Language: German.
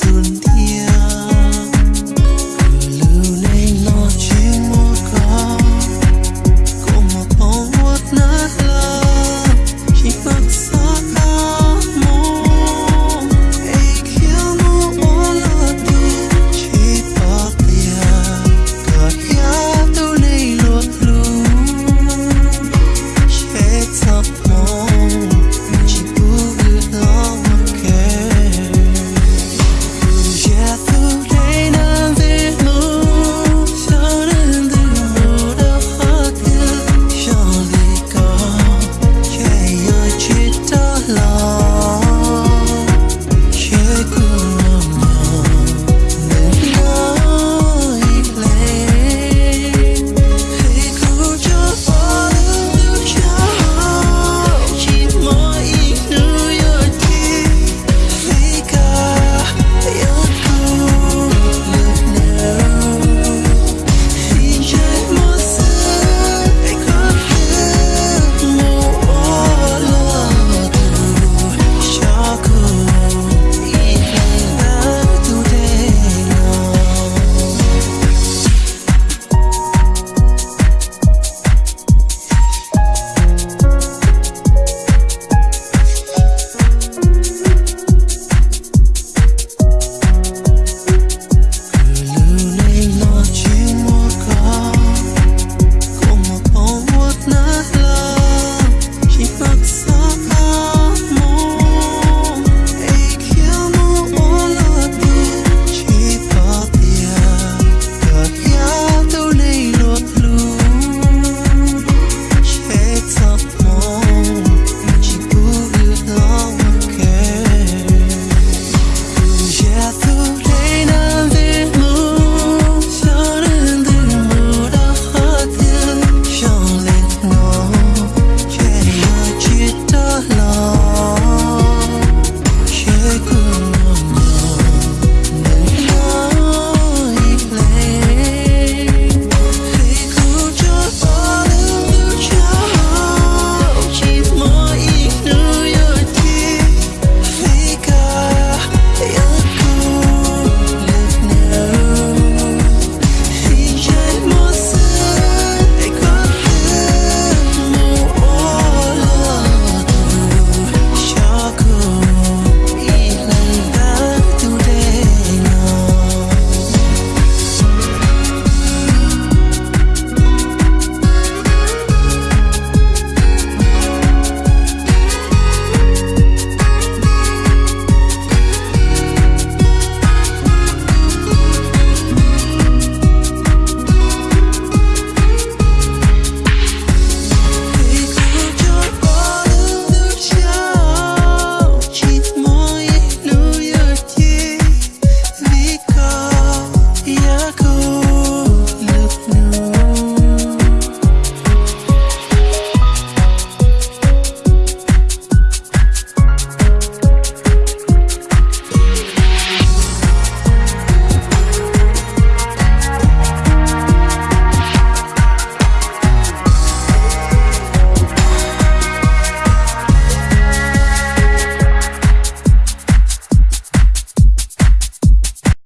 soon.